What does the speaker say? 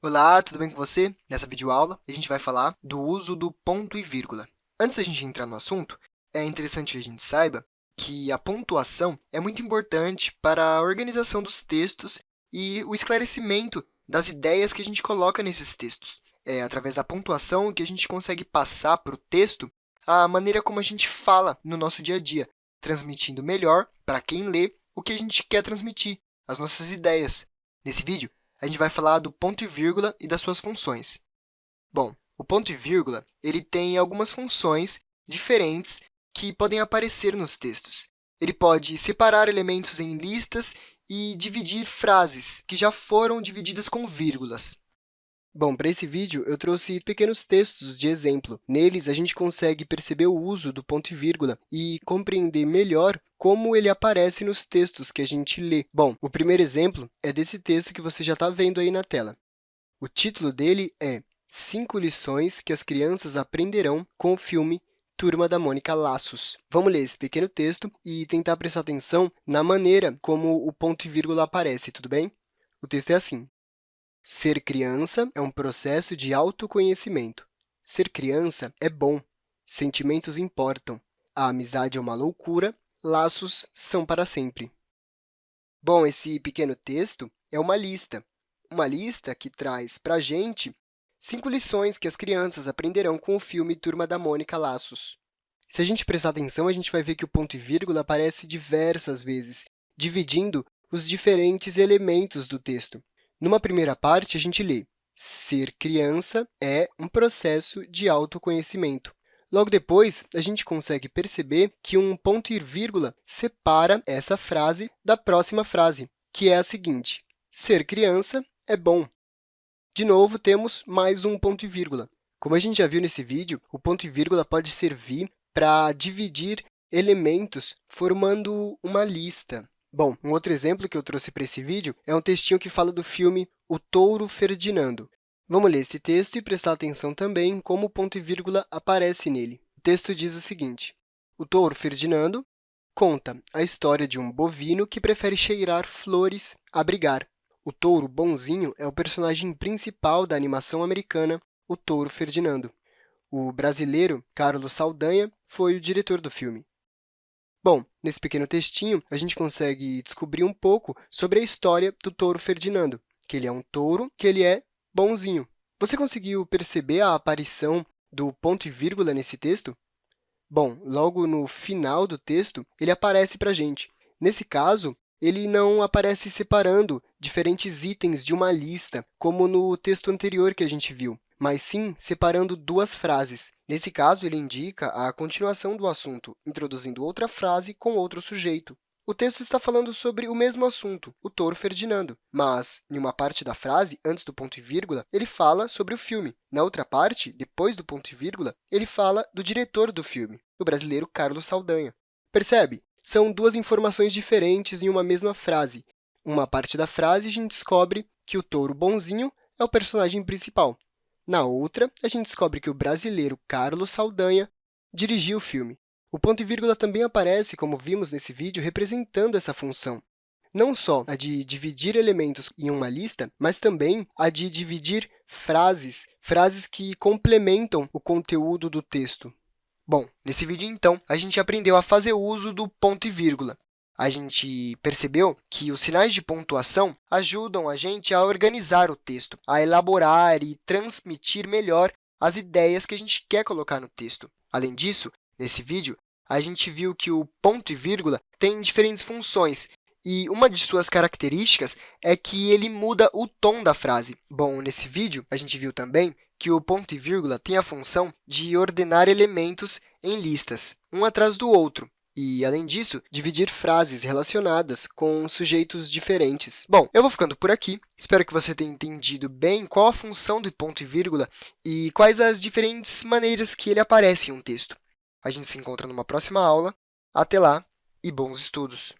Olá, tudo bem com você? Nessa videoaula, a gente vai falar do uso do ponto e vírgula. Antes da gente entrar no assunto, é interessante que a gente saiba que a pontuação é muito importante para a organização dos textos e o esclarecimento das ideias que a gente coloca nesses textos. É através da pontuação que a gente consegue passar para o texto a maneira como a gente fala no nosso dia a dia, transmitindo melhor para quem lê o que a gente quer transmitir, as nossas ideias. Nesse vídeo, a gente vai falar do ponto e vírgula e das suas funções. Bom, o ponto e vírgula ele tem algumas funções diferentes que podem aparecer nos textos. Ele pode separar elementos em listas e dividir frases que já foram divididas com vírgulas. Bom, para esse vídeo, eu trouxe pequenos textos de exemplo. Neles, a gente consegue perceber o uso do ponto e vírgula e compreender melhor como ele aparece nos textos que a gente lê. Bom, o primeiro exemplo é desse texto que você já está vendo aí na tela. O título dele é Cinco lições que as crianças aprenderão com o filme Turma da Mônica Laços. Vamos ler esse pequeno texto e tentar prestar atenção na maneira como o ponto e vírgula aparece, tudo bem? O texto é assim. Ser criança é um processo de autoconhecimento. Ser criança é bom. Sentimentos importam. A amizade é uma loucura. Laços são para sempre. Bom, esse pequeno texto é uma lista. Uma lista que traz para a gente cinco lições que as crianças aprenderão com o filme Turma da Mônica Laços. Se a gente prestar atenção, a gente vai ver que o ponto e vírgula aparece diversas vezes, dividindo os diferentes elementos do texto. Numa primeira parte, a gente lê ser criança é um processo de autoconhecimento. Logo depois, a gente consegue perceber que um ponto e vírgula separa essa frase da próxima frase, que é a seguinte, ser criança é bom. De novo, temos mais um ponto e vírgula. Como a gente já viu nesse vídeo, o ponto e vírgula pode servir para dividir elementos formando uma lista. Bom, um outro exemplo que eu trouxe para esse vídeo é um textinho que fala do filme O Touro Ferdinando. Vamos ler esse texto e prestar atenção também como o ponto e vírgula aparece nele. O texto diz o seguinte, o touro Ferdinando conta a história de um bovino que prefere cheirar flores a brigar. O touro bonzinho é o personagem principal da animação americana O Touro Ferdinando. O brasileiro Carlos Saldanha foi o diretor do filme. Bom, nesse pequeno textinho, a gente consegue descobrir um pouco sobre a história do touro Ferdinando, que ele é um touro, que ele é bonzinho. Você conseguiu perceber a aparição do ponto e vírgula nesse texto? Bom, logo no final do texto, ele aparece para a gente. Nesse caso, ele não aparece separando diferentes itens de uma lista, como no texto anterior que a gente viu mas sim separando duas frases. Nesse caso, ele indica a continuação do assunto, introduzindo outra frase com outro sujeito. O texto está falando sobre o mesmo assunto, o touro Ferdinando, mas, em uma parte da frase, antes do ponto e vírgula, ele fala sobre o filme. Na outra parte, depois do ponto e vírgula, ele fala do diretor do filme, o brasileiro Carlos Saldanha. Percebe? São duas informações diferentes em uma mesma frase. Uma parte da frase, a gente descobre que o touro bonzinho é o personagem principal, na outra, a gente descobre que o brasileiro Carlos Saldanha dirigiu o filme. O ponto e vírgula também aparece, como vimos nesse vídeo, representando essa função. Não só a de dividir elementos em uma lista, mas também a de dividir frases, frases que complementam o conteúdo do texto. Bom, nesse vídeo, então, a gente aprendeu a fazer uso do ponto e vírgula a gente percebeu que os sinais de pontuação ajudam a gente a organizar o texto, a elaborar e transmitir melhor as ideias que a gente quer colocar no texto. Além disso, nesse vídeo, a gente viu que o ponto e vírgula tem diferentes funções, e uma de suas características é que ele muda o tom da frase. Bom, nesse vídeo, a gente viu também que o ponto e vírgula tem a função de ordenar elementos em listas, um atrás do outro, e, além disso, dividir frases relacionadas com sujeitos diferentes. Bom, eu vou ficando por aqui. Espero que você tenha entendido bem qual a função do ponto e vírgula e quais as diferentes maneiras que ele aparece em um texto. A gente se encontra numa próxima aula. Até lá e bons estudos!